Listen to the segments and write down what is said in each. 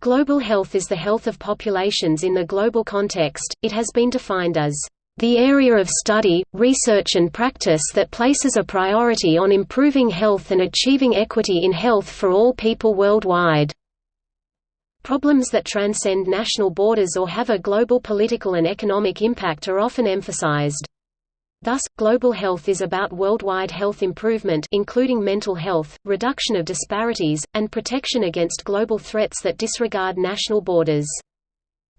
Global health is the health of populations in the global context. It has been defined as the area of study, research and practice that places a priority on improving health and achieving equity in health for all people worldwide. Problems that transcend national borders or have a global political and economic impact are often emphasized. Thus, global health is about worldwide health improvement including mental health, reduction of disparities, and protection against global threats that disregard national borders.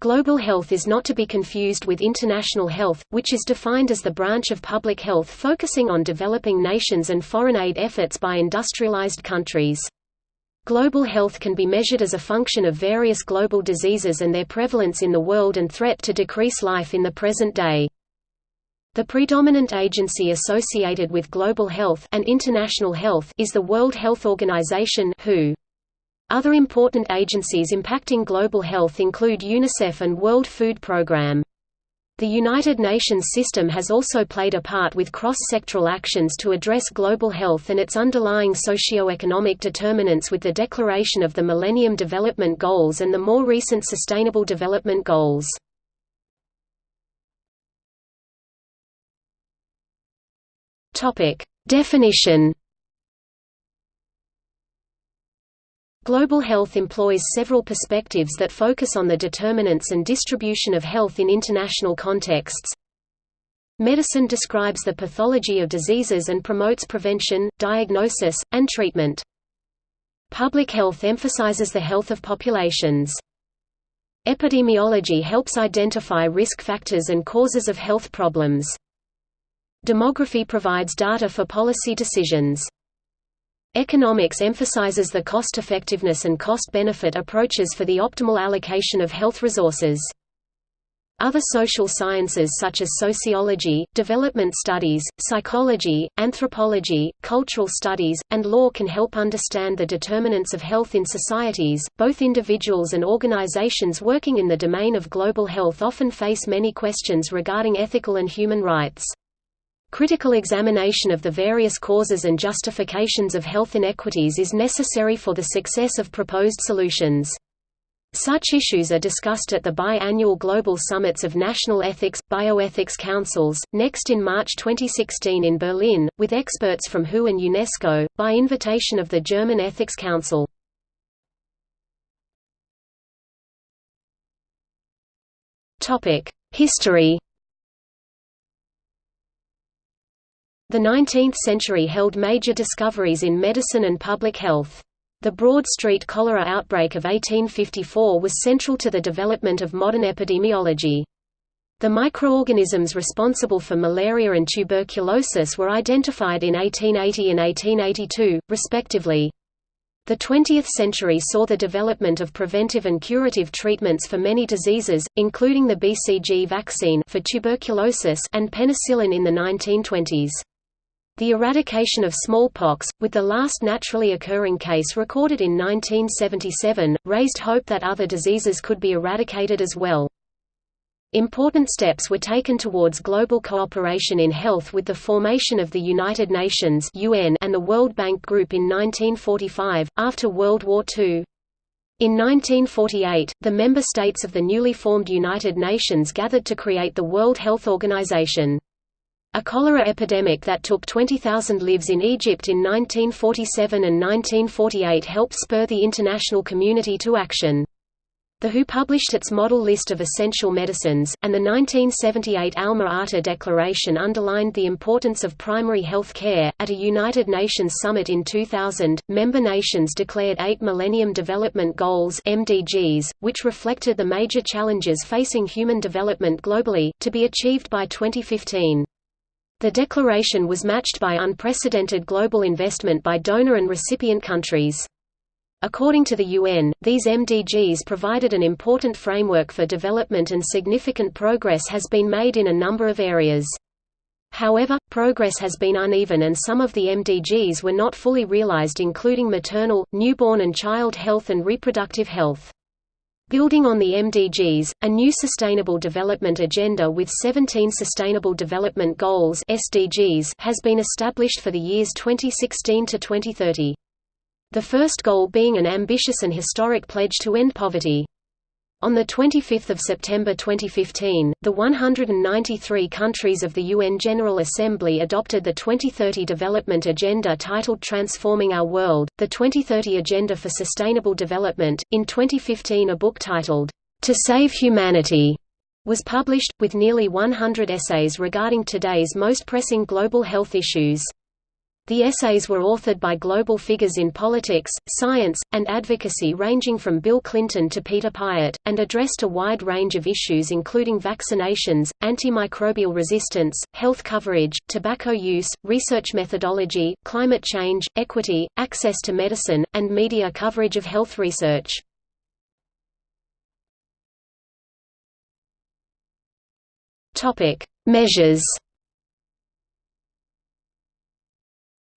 Global health is not to be confused with international health, which is defined as the branch of public health focusing on developing nations and foreign aid efforts by industrialized countries. Global health can be measured as a function of various global diseases and their prevalence in the world and threat to decrease life in the present day. The predominant agency associated with global health and international health is the World Health Organization (WHO). Other important agencies impacting global health include UNICEF and World Food Programme. The United Nations system has also played a part with cross-sectoral actions to address global health and its underlying socio-economic determinants with the declaration of the Millennium Development Goals and the more recent Sustainable Development Goals. Topic: Definition. Global health employs several perspectives that focus on the determinants and distribution of health in international contexts. Medicine describes the pathology of diseases and promotes prevention, diagnosis, and treatment. Public health emphasizes the health of populations. Epidemiology helps identify risk factors and causes of health problems. Demography provides data for policy decisions. Economics emphasizes the cost-effectiveness and cost-benefit approaches for the optimal allocation of health resources. Other social sciences such as sociology, development studies, psychology, anthropology, cultural studies, and law can help understand the determinants of health in societies. Both individuals and organizations working in the domain of global health often face many questions regarding ethical and human rights. Critical examination of the various causes and justifications of health inequities is necessary for the success of proposed solutions. Such issues are discussed at the bi-annual global summits of national ethics, bioethics councils, next in March 2016 in Berlin, with experts from WHO and UNESCO, by invitation of the German Ethics Council. History The 19th century held major discoveries in medicine and public health. The Broad Street cholera outbreak of 1854 was central to the development of modern epidemiology. The microorganisms responsible for malaria and tuberculosis were identified in 1880 and 1882, respectively. The 20th century saw the development of preventive and curative treatments for many diseases, including the BCG vaccine for tuberculosis and penicillin in the 1920s. The eradication of smallpox, with the last naturally occurring case recorded in 1977, raised hope that other diseases could be eradicated as well. Important steps were taken towards global cooperation in health with the formation of the United Nations (UN) and the World Bank Group in 1945 after World War II. In 1948, the member states of the newly formed United Nations gathered to create the World Health Organization. A cholera epidemic that took 20,000 lives in Egypt in 1947 and 1948 helped spur the international community to action. The WHO published its model list of essential medicines, and the 1978 Alma-Ata Declaration underlined the importance of primary health care. At a United Nations summit in 2000, member nations declared eight Millennium Development Goals (MDGs), which reflected the major challenges facing human development globally, to be achieved by 2015. The declaration was matched by unprecedented global investment by donor and recipient countries. According to the UN, these MDGs provided an important framework for development and significant progress has been made in a number of areas. However, progress has been uneven and some of the MDGs were not fully realized including maternal, newborn and child health and reproductive health. Building on the MDGs, a new Sustainable Development Agenda with 17 Sustainable Development Goals SDGs has been established for the years 2016 to 2030. The first goal being an ambitious and historic pledge to end poverty. On 25 September 2015, the 193 countries of the UN General Assembly adopted the 2030 Development Agenda titled Transforming Our World, the 2030 Agenda for Sustainable Development. In 2015, a book titled, To Save Humanity was published, with nearly 100 essays regarding today's most pressing global health issues. The essays were authored by global figures in politics, science, and advocacy ranging from Bill Clinton to Peter Piot, and addressed a wide range of issues including vaccinations, antimicrobial resistance, health coverage, tobacco use, research methodology, climate change, equity, access to medicine, and media coverage of health research. Measures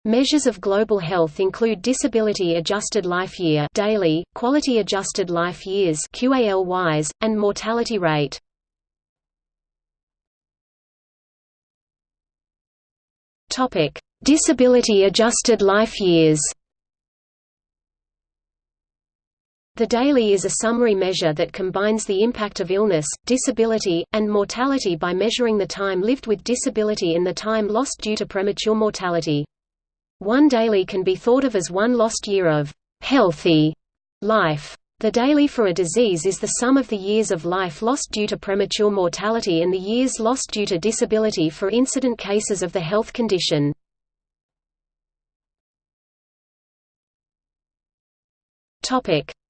Measures of global health include disability-adjusted life year DALY, quality-adjusted life years QALYs, and mortality rate. Disability-adjusted life years. The DALY is a summary measure that combines the impact of illness, disability, and mortality by measuring the time lived with disability and the time lost due to premature mortality. One DALY can be thought of as one lost year of healthy life. The DALY for a disease is the sum of the years of life lost due to premature mortality and the years lost due to disability for incident cases of the health condition.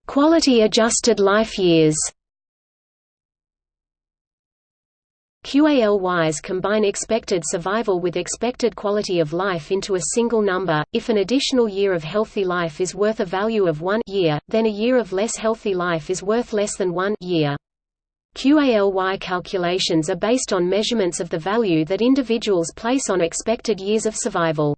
Quality adjusted life years QALYs combine expected survival with expected quality of life into a single number. If an additional year of healthy life is worth a value of 1 year, then a year of less healthy life is worth less than 1 year. QALY calculations are based on measurements of the value that individuals place on expected years of survival.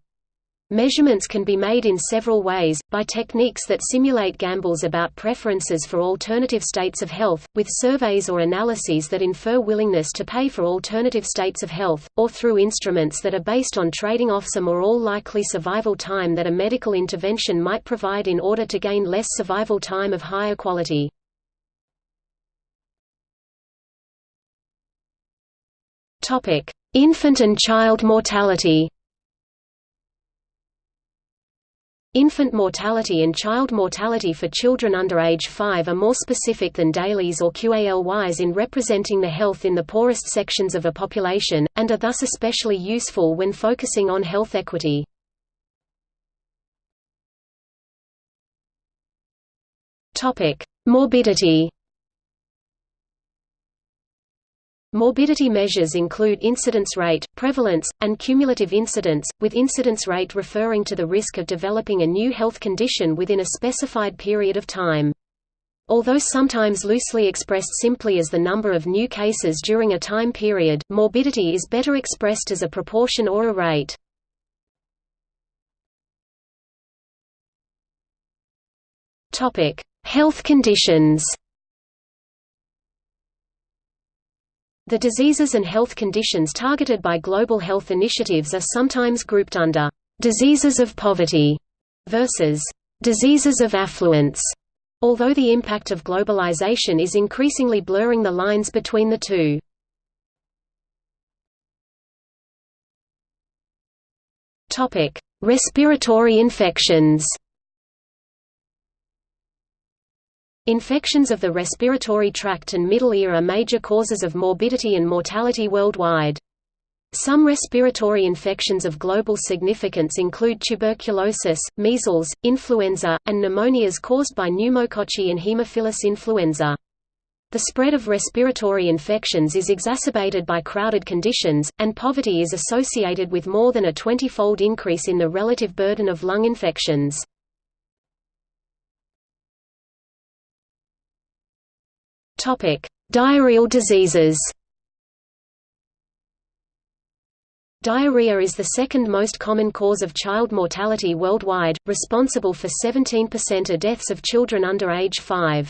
Measurements can be made in several ways, by techniques that simulate gambles about preferences for alternative states of health, with surveys or analyses that infer willingness to pay for alternative states of health, or through instruments that are based on trading off some or all likely survival time that a medical intervention might provide in order to gain less survival time of higher quality. Infant and child mortality Infant mortality and child mortality for children under age 5 are more specific than DALYs or QALYs in representing the health in the poorest sections of a population, and are thus especially useful when focusing on health equity. Morbidity Morbidity measures include incidence rate, prevalence, and cumulative incidence, with incidence rate referring to the risk of developing a new health condition within a specified period of time. Although sometimes loosely expressed simply as the number of new cases during a time period, morbidity is better expressed as a proportion or a rate. Health conditions The diseases and health conditions targeted by global health initiatives are sometimes grouped under diseases of poverty versus diseases of affluence, although the impact of globalization is increasingly blurring the lines between the two. Respiratory infections Infections of the respiratory tract and middle ear are major causes of morbidity and mortality worldwide. Some respiratory infections of global significance include tuberculosis, measles, influenza, and pneumonias caused by pneumococci and Haemophilus influenza. The spread of respiratory infections is exacerbated by crowded conditions, and poverty is associated with more than a 20-fold increase in the relative burden of lung infections. Diarrheal diseases. Diarrhea is the second most common cause of child mortality worldwide, responsible for 17% of deaths of children under age 5.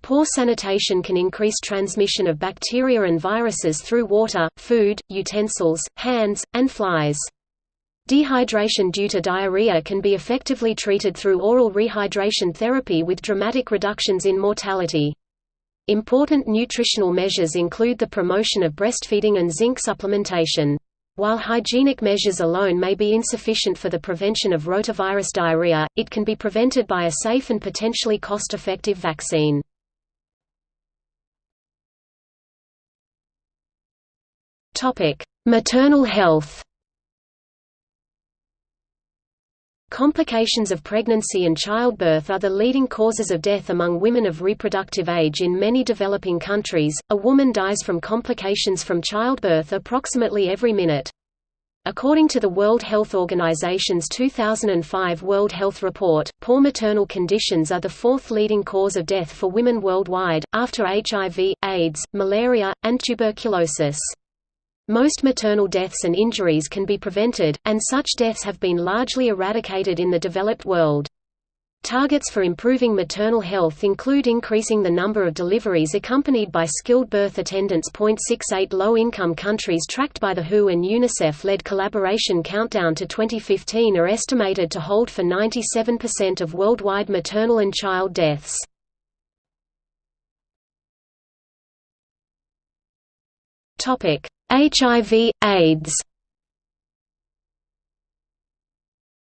Poor sanitation can increase transmission of bacteria and viruses through water, food, utensils, hands, and flies. Dehydration due to diarrhea can be effectively treated through oral rehydration therapy with dramatic reductions in mortality. Important nutritional measures include the promotion of breastfeeding and zinc supplementation. While hygienic measures alone may be insufficient for the prevention of rotavirus diarrhea, it can be prevented by a safe and potentially cost-effective vaccine. Maternal health Complications of pregnancy and childbirth are the leading causes of death among women of reproductive age in many developing countries. A woman dies from complications from childbirth approximately every minute. According to the World Health Organization's 2005 World Health Report, poor maternal conditions are the fourth leading cause of death for women worldwide, after HIV, AIDS, malaria, and tuberculosis. Most maternal deaths and injuries can be prevented, and such deaths have been largely eradicated in the developed world. Targets for improving maternal health include increasing the number of deliveries accompanied by skilled birth attendants. 0.68 Low-income countries tracked by the WHO and UNICEF-led collaboration Countdown to 2015 are estimated to hold for 97% of worldwide maternal and child deaths. Topic: HIV, AIDS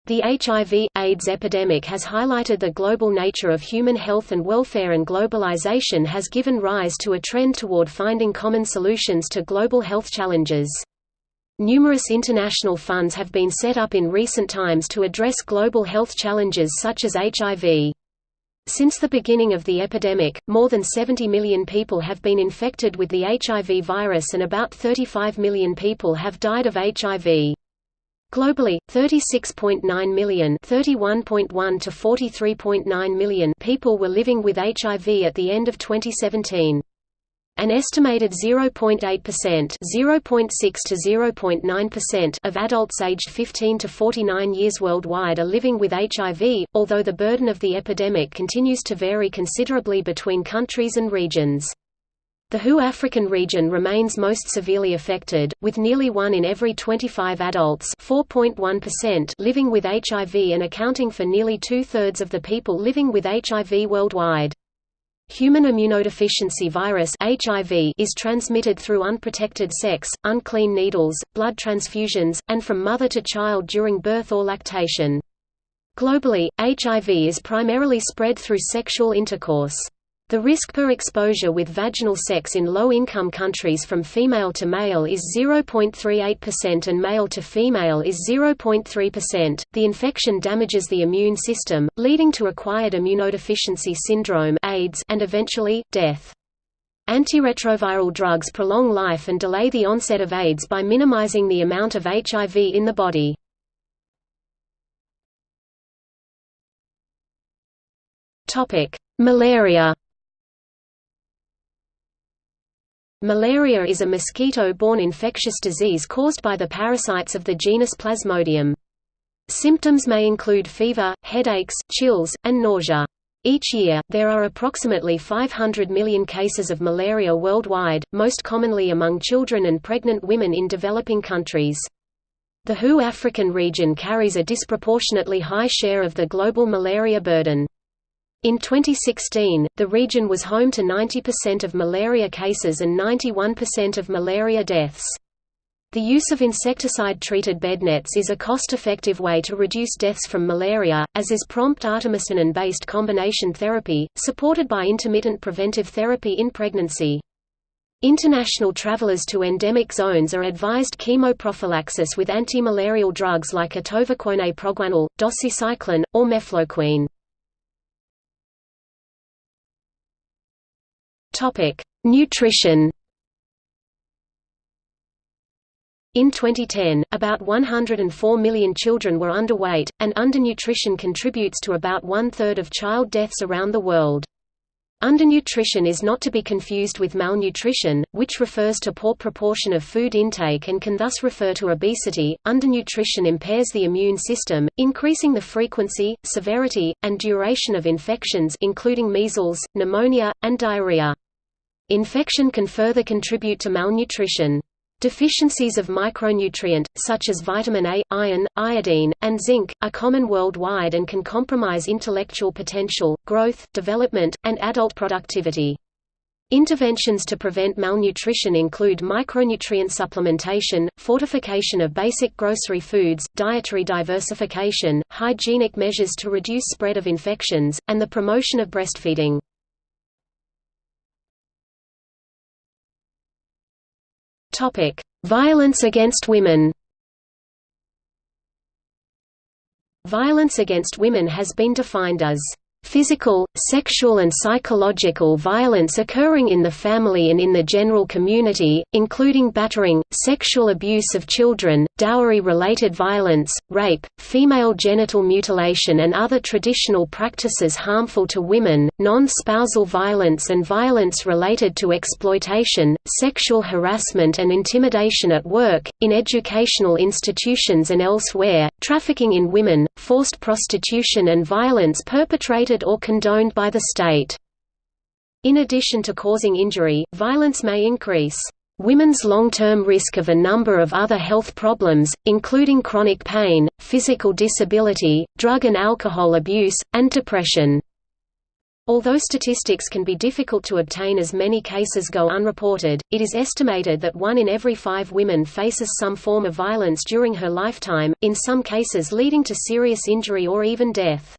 The HIV, AIDS epidemic has highlighted the global nature of human health and welfare and globalization has given rise to a trend toward finding common solutions to global health challenges. Numerous international funds have been set up in recent times to address global health challenges such as HIV. Since the beginning of the epidemic, more than 70 million people have been infected with the HIV virus and about 35 million people have died of HIV. Globally, 36.9 million (31.1 to 43.9 million) people were living with HIV at the end of 2017. An estimated 0.8% (0.6 to 0.9%) of adults aged 15 to 49 years worldwide are living with HIV, although the burden of the epidemic continues to vary considerably between countries and regions. The WHO African region remains most severely affected, with nearly 1 in every 25 adults living with HIV and accounting for nearly two-thirds of the people living with HIV worldwide. Human immunodeficiency virus HIV is transmitted through unprotected sex, unclean needles, blood transfusions, and from mother to child during birth or lactation. Globally, HIV is primarily spread through sexual intercourse. The risk per exposure with vaginal sex in low-income countries from female to male is 0.38% and male to female is 0.3%. The infection damages the immune system, leading to acquired immunodeficiency syndrome (AIDS) and eventually death. Antiretroviral drugs prolong life and delay the onset of AIDS by minimizing the amount of HIV in the body. Topic: Malaria Malaria is a mosquito-borne infectious disease caused by the parasites of the genus Plasmodium. Symptoms may include fever, headaches, chills, and nausea. Each year, there are approximately 500 million cases of malaria worldwide, most commonly among children and pregnant women in developing countries. The WHO African region carries a disproportionately high share of the global malaria burden. In 2016, the region was home to 90% of malaria cases and 91% of malaria deaths. The use of insecticide-treated bed nets is a cost-effective way to reduce deaths from malaria, as is prompt artemisinin-based combination therapy, supported by intermittent preventive therapy in pregnancy. International travelers to endemic zones are advised chemoprophylaxis with antimalarial drugs like atovaquone proguanil, doxycycline, or mefloquine. Topic: Nutrition. In 2010, about 104 million children were underweight, and undernutrition contributes to about one-third of child deaths around the world. Undernutrition is not to be confused with malnutrition, which refers to poor proportion of food intake and can thus refer to obesity. Undernutrition impairs the immune system, increasing the frequency, severity, and duration of infections including measles, pneumonia, and diarrhea. Infection can further contribute to malnutrition. Deficiencies of micronutrient, such as vitamin A, iron, iodine, and zinc, are common worldwide and can compromise intellectual potential, growth, development, and adult productivity. Interventions to prevent malnutrition include micronutrient supplementation, fortification of basic grocery foods, dietary diversification, hygienic measures to reduce spread of infections, and the promotion of breastfeeding. Topic: Violence against women. Violence against women has been defined as Physical, sexual and psychological violence occurring in the family and in the general community, including battering, sexual abuse of children, dowry-related violence, rape, female genital mutilation and other traditional practices harmful to women, non-spousal violence and violence related to exploitation, sexual harassment and intimidation at work, in educational institutions and elsewhere, trafficking in women, forced prostitution and violence perpetrated or condoned by the state. In addition to causing injury, violence may increase women's long-term risk of a number of other health problems, including chronic pain, physical disability, drug and alcohol abuse, and depression. Although statistics can be difficult to obtain as many cases go unreported, it is estimated that one in every five women faces some form of violence during her lifetime, in some cases leading to serious injury or even death.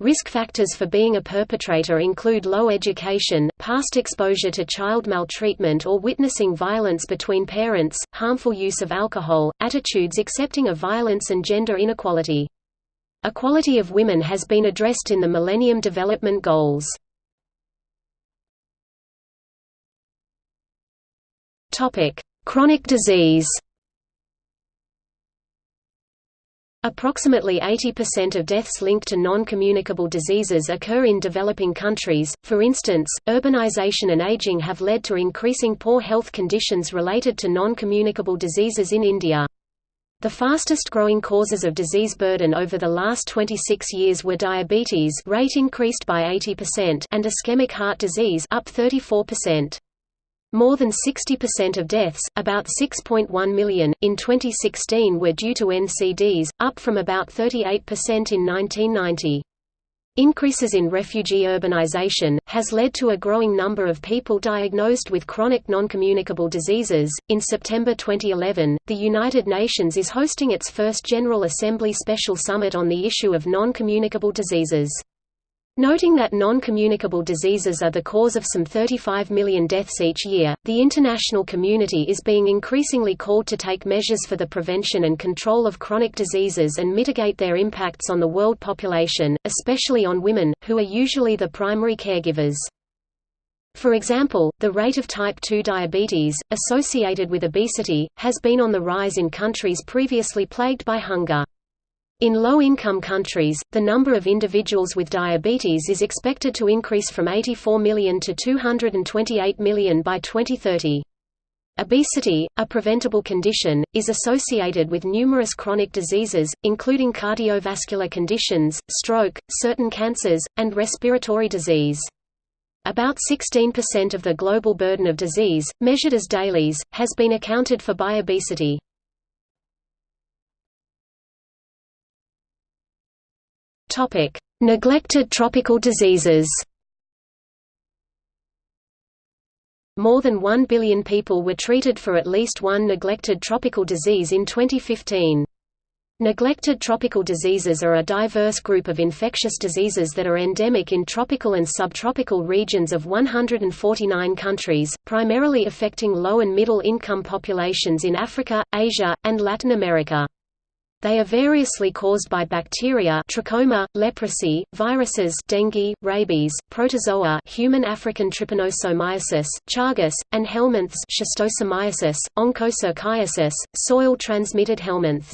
Risk factors for being a perpetrator include low education, past exposure to child maltreatment or witnessing violence between parents, harmful use of alcohol, attitudes accepting of violence and gender inequality. Equality of women has been addressed in the Millennium Development Goals. Chronic disease Approximately 80% of deaths linked to non-communicable diseases occur in developing countries, for instance, urbanization and aging have led to increasing poor health conditions related to non-communicable diseases in India. The fastest growing causes of disease burden over the last 26 years were diabetes rate increased by 80% and ischemic heart disease up 34%. More than 60% of deaths, about 6.1 million, in 2016 were due to NCDs, up from about 38% in 1990. Increases in refugee urbanization has led to a growing number of people diagnosed with chronic noncommunicable diseases. In September 2011, the United Nations is hosting its first General Assembly Special Summit on the issue of non-communicable diseases. Noting that non-communicable diseases are the cause of some 35 million deaths each year, the international community is being increasingly called to take measures for the prevention and control of chronic diseases and mitigate their impacts on the world population, especially on women, who are usually the primary caregivers. For example, the rate of type 2 diabetes, associated with obesity, has been on the rise in countries previously plagued by hunger. In low-income countries, the number of individuals with diabetes is expected to increase from 84 million to 228 million by 2030. Obesity, a preventable condition, is associated with numerous chronic diseases, including cardiovascular conditions, stroke, certain cancers, and respiratory disease. About 16% of the global burden of disease, measured as DALYs, has been accounted for by obesity. Topic: Neglected tropical diseases. More than 1 billion people were treated for at least one neglected tropical disease in 2015. Neglected tropical diseases are a diverse group of infectious diseases that are endemic in tropical and subtropical regions of 149 countries, primarily affecting low and middle income populations in Africa, Asia, and Latin America. They are variously caused by bacteria trachoma, leprosy, viruses dengue, rabies, protozoa human African trypanosomiasis, chagas, and helminths schistosomiasis, onchocerciasis, soil-transmitted helminths.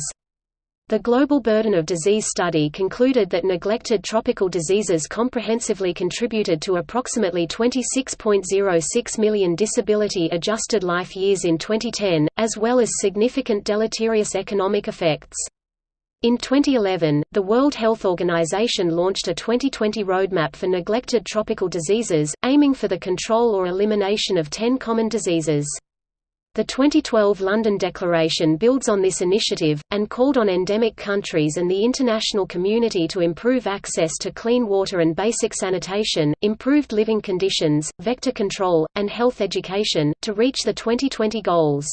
The Global Burden of Disease study concluded that neglected tropical diseases comprehensively contributed to approximately 26.06 million disability-adjusted life years in 2010, as well as significant deleterious economic effects. In 2011, the World Health Organization launched a 2020 roadmap for neglected tropical diseases, aiming for the control or elimination of 10 common diseases. The 2012 London Declaration builds on this initiative, and called on endemic countries and the international community to improve access to clean water and basic sanitation, improved living conditions, vector control, and health education, to reach the 2020 goals.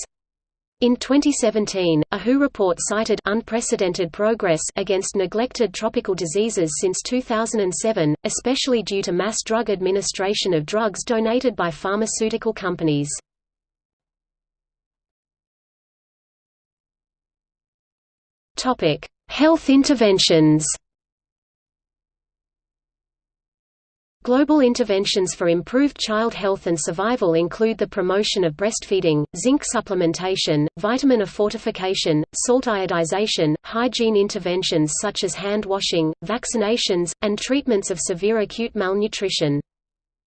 In 2017, a WHO report cited unprecedented progress against neglected tropical diseases since 2007, especially due to mass drug administration of drugs donated by pharmaceutical companies. Health interventions. Global interventions for improved child health and survival include the promotion of breastfeeding, zinc supplementation, vitamin A fortification, salt iodization, hygiene interventions such as hand washing, vaccinations, and treatments of severe acute malnutrition.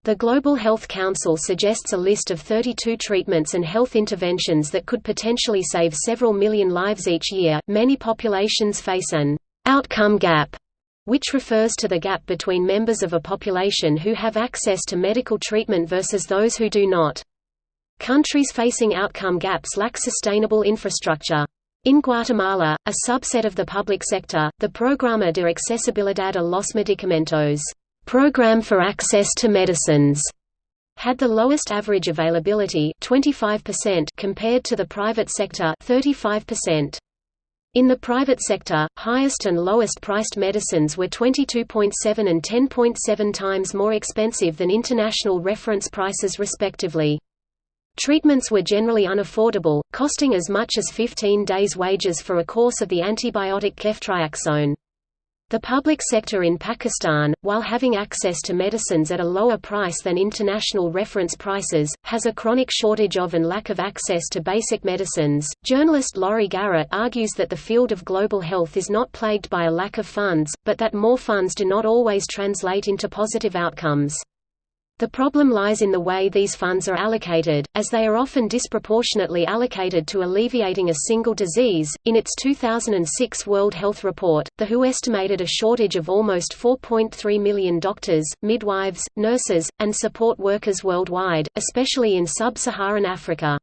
The Global Health Council suggests a list of 32 treatments and health interventions that could potentially save several million lives each year. Many populations face an outcome gap, which refers to the gap between members of a population who have access to medical treatment versus those who do not. Countries facing outcome gaps lack sustainable infrastructure. In Guatemala, a subset of the public sector, the Programa de Accesibilidad a los Medicamentos Program for Access to Medicines had the lowest average availability 25% compared to the private sector 35%. In the private sector, highest and lowest priced medicines were 22.7 and 10.7 times more expensive than international reference prices respectively. Treatments were generally unaffordable, costing as much as 15 days' wages for a course of the antibiotic ceftriaxone. The public sector in Pakistan, while having access to medicines at a lower price than international reference prices, has a chronic shortage of and lack of access to basic medicines. Journalist Laurie Garrett argues that the field of global health is not plagued by a lack of funds, but that more funds do not always translate into positive outcomes. The problem lies in the way these funds are allocated, as they are often disproportionately allocated to alleviating a single disease. In its 2006 World Health Report, the WHO estimated a shortage of almost 4.3 million doctors, midwives, nurses, and support workers worldwide, especially in sub-Saharan Africa.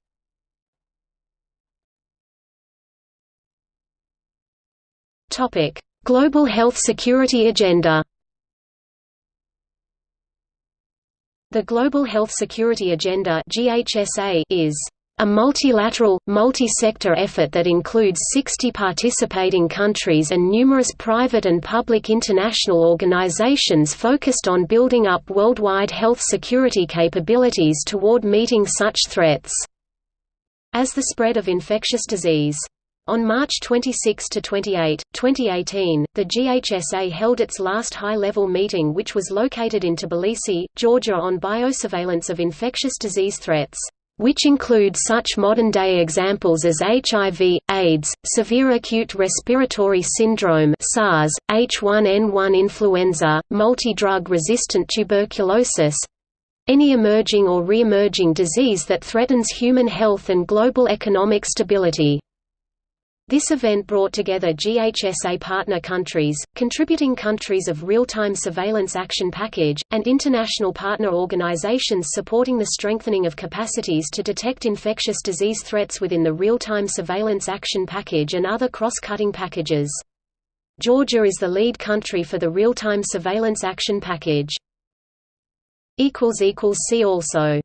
Topic: Global Health Security Agenda. The Global Health Security Agenda is a multilateral, multi-sector effort that includes 60 participating countries and numerous private and public international organizations focused on building up worldwide health security capabilities toward meeting such threats as the spread of infectious disease. On March 26–28, 2018, the GHSA held its last high-level meeting which was located in Tbilisi, Georgia on biosurveillance of infectious disease threats, which include such modern-day examples as HIV, AIDS, severe acute respiratory syndrome SARS, H1N1 influenza, multi-drug resistant tuberculosis, any emerging or re-emerging disease that threatens human health and global economic stability. This event brought together GHSA partner countries, contributing countries of Real-Time Surveillance Action Package, and international partner organizations supporting the strengthening of capacities to detect infectious disease threats within the Real-Time Surveillance Action Package and other cross-cutting packages. Georgia is the lead country for the Real-Time Surveillance Action Package. See also